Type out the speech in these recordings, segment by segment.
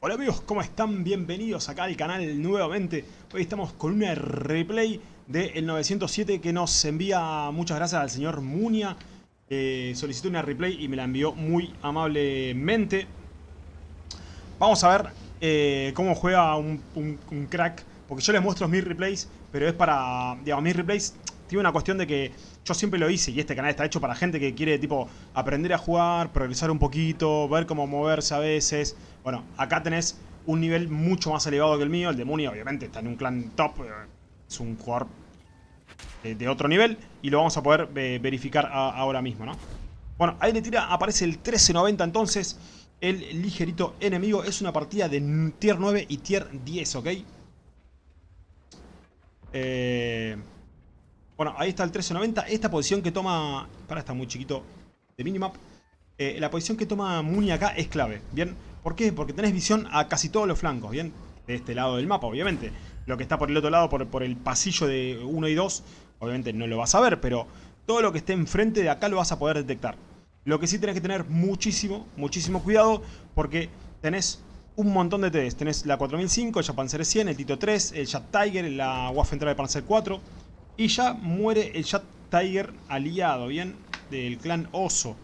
Hola amigos, ¿cómo están? Bienvenidos acá al canal nuevamente. Hoy estamos con una replay del 907 que nos envía, muchas gracias al señor Munia. Eh, solicitó una replay y me la envió muy amablemente. Vamos a ver eh, cómo juega un, un- un crack. Porque yo les muestro mis replays, pero es para, digamos, mis replays tiene una cuestión de que yo siempre lo hice y este canal está hecho para gente que quiere tipo aprender a jugar, progresar un poquito, ver cómo moverse a veces. Bueno, acá tenés un nivel mucho más elevado que el mío. El de Muni obviamente está en un clan top. eh, Es un jugador de, otro nivel y lo vamos a poder eh, verificar ahora mismo, ¿no? Bueno, ahí le tira, aparece el 1390 entonces. El ligerito enemigo es una partida de tier 9 y tier 10, ¿ok? Eh... Bueno, ahí está el 1390. Esta posición que toma... Para, está muy chiquito de minimap. La posición que toma Muni acá es clave, ¿bien? ¿Por qué? Porque tenés visión a casi todos los flancos, ¿bien? De este lado del mapa, obviamente. Lo que está por el otro lado, por, el pasillo de 1 y 2, obviamente no lo vas a ver, pero todo lo que esté enfrente de acá lo vas a poder detectar. Lo que sí tenés que tener muchísimo, muchísimo cuidado, porque tenés un montón de TDs. Tenés la 4005, el Japanzer 100, el Tito 3, el Jet Tiger, la Waffentrager Panzer 4. Y ya muere el Jet Tiger aliado, ¿bien? Del clan Oso.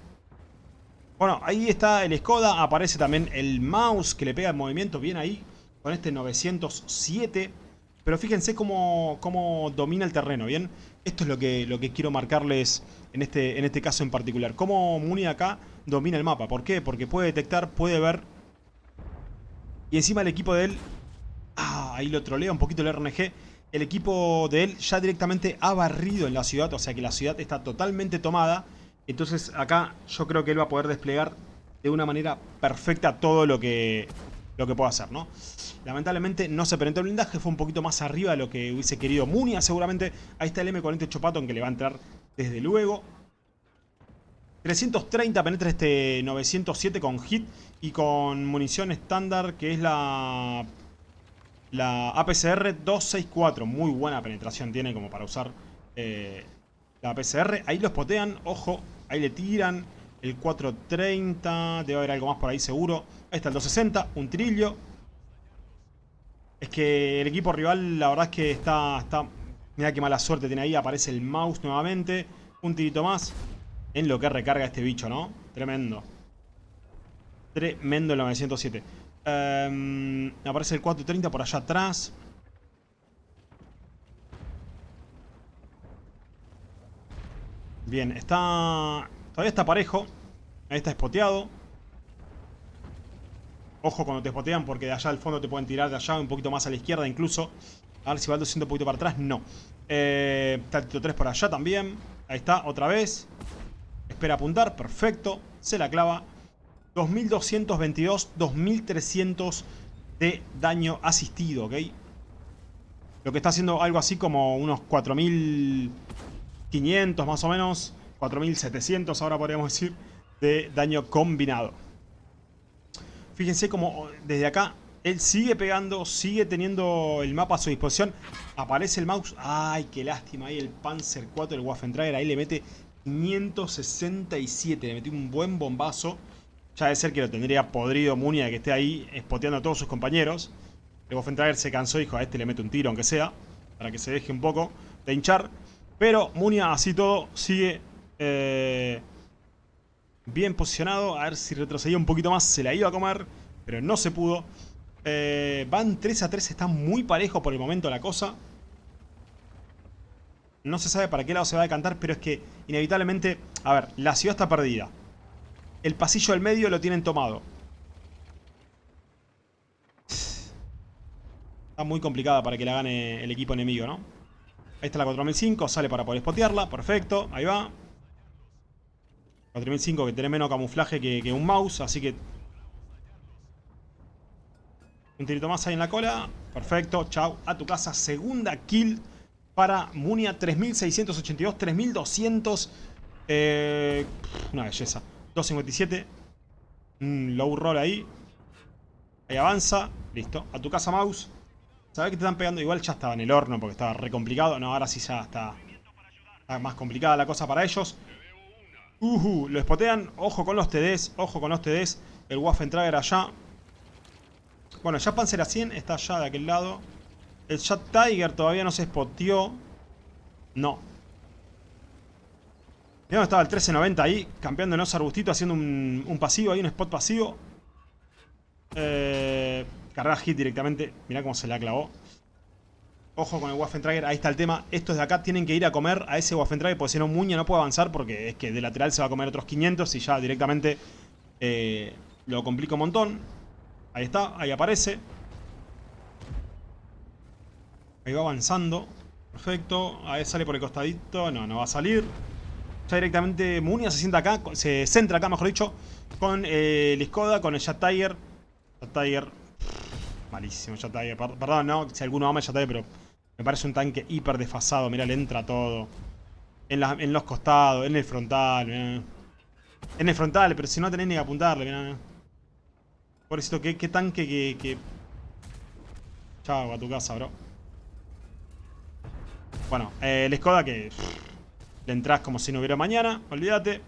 Bueno, ahí está el Skoda. Aparece también el mouse que le pega el movimiento bien ahí. Con este 907. Pero fíjense cómo, cómo domina el terreno, ¿bien? Esto es lo que, lo que quiero marcarles en este, en este caso en particular. Cómo Muni acá domina el mapa. ¿Por qué? Porque puede detectar, puede ver. Y encima el equipo de él... Ah, ahí lo trolea un poquito el RNG. El equipo de él ya directamente ha barrido en la ciudad. O sea que la ciudad está totalmente tomada. Entonces acá yo creo que él va a poder desplegar de una manera perfecta todo lo que, lo que pueda hacer, ¿no? Lamentablemente no se penetró el blindaje, fue un poquito más arriba de lo que hubiese querido Munia seguramente. Ahí está el M48 Patton que le va a entrar desde luego. 330 penetra este 907 con hit y con munición estándar que es la la APCR 264. Muy buena penetración tiene como para usar eh, la APCR. Ahí los potean, ojo, ahí le tiran. El 430, debe haber algo más por ahí seguro. Ahí está el 260, un trillo. Es que el equipo rival, la verdad es que está... está Mira qué mala suerte tiene ahí, aparece el mouse nuevamente. Un tirito más. En lo que recarga este bicho, ¿no? Tremendo. Tremendo el 907. Em, aparece el 430 por allá atrás. Bien, está... Todavía está parejo. Ahí está spoteado. Ojo cuando te spotean porque de allá al fondo te pueden tirar de allá un poquito más a la izquierda incluso. A ver si va siendo un poquito para atrás. No. Eh, está el Tito 3 por allá también. Ahí está, otra vez. Espera apuntar, perfecto. Se la clava. 2222, 2300 de daño asistido, ¿ok? Lo que está haciendo algo así como unos 4500 más o menos. 4700 ahora podríamos decir. De daño combinado. Fíjense como desde acá él sigue pegando, sigue teniendo el mapa a su disposición. Aparece el mouse. Ay, qué lástima ahí el Panzer 4, el Waffentrager. Ahí le mete 567. Le metió un buen bombazo. Ya de ser que lo tendría podrido Munia que esté ahí espoteando a todos sus compañeros. El Waffentrager se cansó y dijo a este le mete un tiro aunque sea. Para que se deje un poco de hinchar. Pero Munia así todo sigue eh, bien posicionado. A ver si retrocedía un poquito más. Se la iba a comer. Pero no se pudo. Eh, van 3 a 3. Está muy parejo por el momento la cosa. No se sabe para qué lado se va a decantar. Pero es que inevitablemente... A ver, la ciudad está perdida. El pasillo del medio lo tienen tomado. Está muy complicada para que la gane el equipo enemigo, ¿no? Ahí está la 4005, sale para poder spotearla, perfecto, ahí va. 4005 que tiene menos camuflaje que, un mouse, así que... Un tirito más ahí en la cola, perfecto, chao, a tu casa. Segunda kill para Munia, 3682, 3200... Eh, una belleza. 257. Un low roll ahí. Ahí avanza. Listo. A tu casa, mouse. Sabes que te están pegando. Igual ya estaba en el horno porque estaba re complicado. No, ahora sí ya está, está más complicada la cosa para ellos. Uhu, lo spotean. Ojo con los TDs. Ojo con los TDs. El Waffentrager allá. Bueno, ya Panzer a 100 está allá de aquel lado. El Shot Tiger todavía no se spoteó. No. Mirá estaba el 1390 ahí, campeando en oso arbustito, haciendo un, un, pasivo ahí, un spot pasivo. Eh, carga hit directamente. Mirá cómo se la clavó. Ojo con el Waffentrager, ahí está el tema. Estos de acá tienen que ir a comer a ese Waffentrager porque si no Muña no puede avanzar porque es que de lateral se va a comer otros 500 y ya directamente eh, lo complica un montón. Ahí está, ahí aparece. Ahí va avanzando. Perfecto. Ahí sale por el costadito. No, no va a salir. Ya directamente Munia se sienta acá. Se centra acá, mejor dicho. Con eh, el Skoda, con el Jet Tiger. Jet Tiger. Malísimo Tiger. Perdón, no, si alguno ama Tiger, pero me parece un tanque hiper desfasado. Mira, le entra todo. En, los costados, en el frontal. En el frontal, pero si no tenés ni que apuntarle. Mirá. Pobrecito, qué, qué tanque que, que... Chao, a tu casa, bro. Bueno, eh, el Skoda que le entras como si no hubiera mañana, olvídate.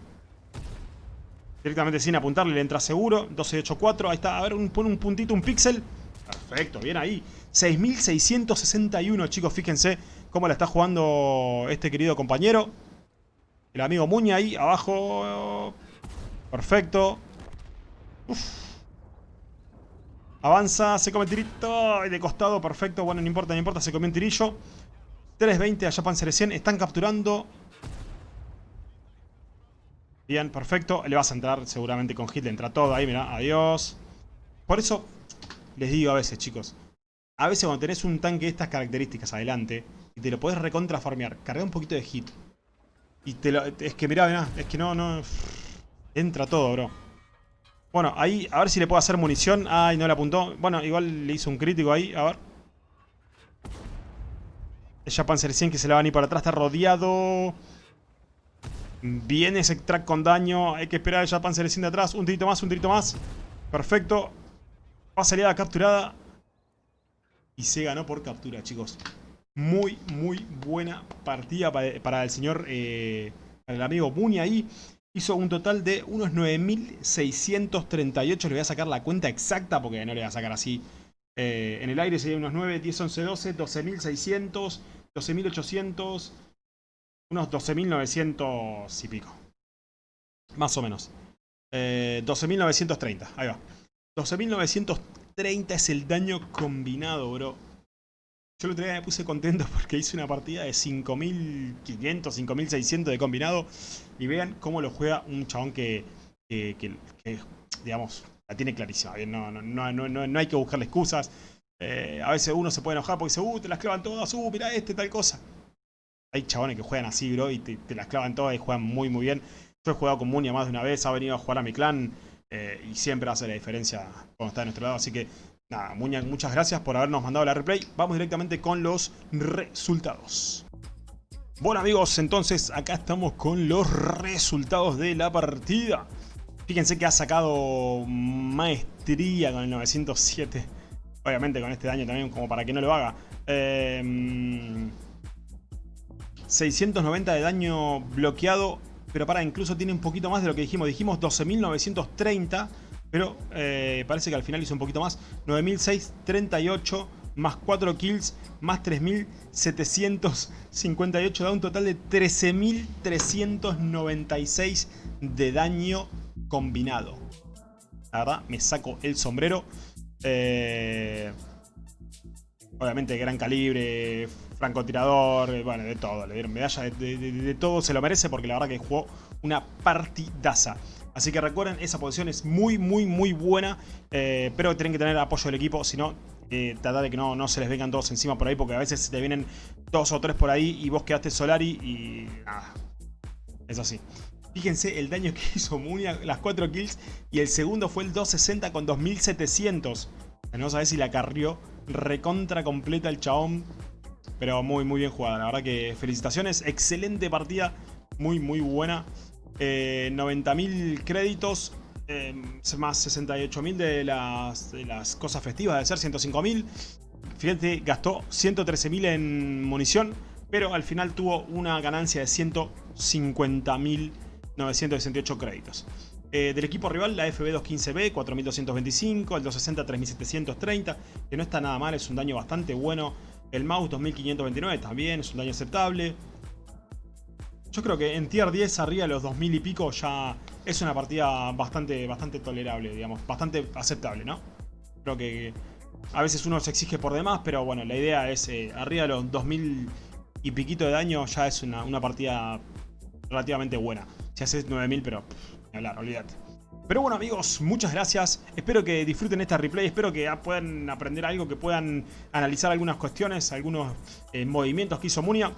Directamente sin apuntarle le entra seguro. 1284, ahí está. A ver, un, pone un puntito, un píxel. Perfecto, bien ahí. 6661, chicos, fíjense cómo la está jugando este querido compañero. El amigo Muña ahí abajo. Perfecto. Avanza, se come el tirito. De costado, perfecto. Bueno, no importa, no importa, se comió un tirillo. 320 a Japan 100. Están capturando. Bien, perfecto. Le vas a entrar seguramente con hit. Le entra todo ahí, mira. Adiós. Por eso les digo a veces, chicos. A veces cuando tenés un tanque de estas características adelante y te lo podés recontra farmear, carga un poquito de hit. Y te lo... Es que mirá, mirá. Es que no, no... Entra todo, bro. Bueno, ahí, a ver si le puedo hacer munición. Ay, no le apuntó. Bueno, igual le hizo un crítico ahí. A ver. Ya Panzer 100 que se le va a ir para atrás. Está rodeado. Viene ese track con daño. Hay que esperar a ya Panzer 100 de atrás. Un tirito más, un tirito más. Perfecto. Va a salir a la capturada. Y se ganó por captura, chicos. Muy, muy buena partida para, el señor, eh, para el amigo Muni ahí. Hizo un total de unos 9.638. Le voy a sacar la cuenta exacta porque no le voy a sacar así. Eh, en el aire sería unos 9, 10, 11, 12, 12.600. 12.800, unos 12.900 y pico. Más o menos. 12.930, eh, ahí va. 12.930 es el daño combinado, bro. Yo el otro día me puse contento porque hice una partida de 5.500, 5.600 de combinado. Y vean cómo lo juega un chabón que, digamos, la tiene clarísima. No, no, no, no, hay que buscarle excusas. Eh, a veces uno se puede enojar porque dice, uh, te las clavan todas, uh, mira este, tal cosa. Hay chabones que juegan así, bro, y te, las clavan todas y juegan muy, muy bien. Yo he jugado con Munia más de una vez, ha venido a jugar a mi clan eh, y siempre hace la diferencia cuando está de nuestro lado. Así que, nada, Muña, muchas gracias por habernos mandado la replay. Vamos directamente con los resultados. Bueno amigos, entonces acá estamos con los resultados de la partida. Fíjense que ha sacado maestría con el 907 Obviamente con este daño también, como para que no lo haga. 690 em, de daño bloqueado. Pero para, incluso tiene un poquito más de lo que dijimos. Dijimos 12.930. Pero eh, parece que al final hizo un poquito más. 9.638 más 4 kills más 3.758. Da un total de 13.396 de daño combinado. La verdad, me saco el sombrero. Eh, obviamente gran calibre, francotirador, eh, bueno, de todo. Le dieron medalla, de, todo se lo merece porque la verdad que jugó una partidaza. Así que recuerden, esa posición es muy, muy, muy buena. Eh, pero tienen que tener apoyo del equipo, si no, eh, tratar de que no, no se les vengan todos encima por ahí. Porque a veces te vienen dos o tres por ahí y vos quedaste Solari y nada. Es así. Fíjense el daño que hizo Munia, las 4 kills. Y el segundo fue el 260 con 2700. No sabés si la carrió recontra completa el chabón. Pero muy, muy bien jugada. La verdad que felicitaciones. Excelente partida. Muy, muy buena. 90.000 eh, créditos. Eh, más 68.000 de las, de las cosas festivas. De ser 105.000. Fíjate, gastó 113.000 en munición. Pero al final tuvo una ganancia de 150.000 968 créditos. Eh, del equipo rival, la FB215B, 4225, el 260, 3730, que no está nada mal, es un daño bastante bueno. El mouse 2529 también, es un daño aceptable. Yo creo que en tier 10 arriba de los 2000 y pico ya es una partida bastante, bastante tolerable, digamos, bastante aceptable, ¿no? Creo que a veces uno se exige por demás, pero bueno, la idea es eh, arriba de los 2000 y piquito de daño ya es una, una partida relativamente buena. Si haces 9000, pero hablar, olvídate. Pero bueno amigos, muchas gracias. Espero que disfruten esta replay, espero que puedan aprender algo, que puedan analizar algunas cuestiones, algunos eh, movimientos que hizo Munia.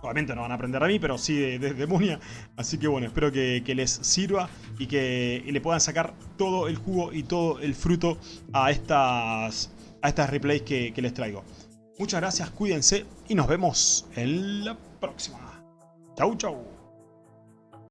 Obviamente no van a aprender de mí, pero sí de, Munia. Así que bueno, espero que, les sirva y que le puedan sacar todo el jugo y todo el fruto a estas, a estas replays que, que les traigo. Muchas gracias, cuídense y nos vemos en la próxima. Chau, chau.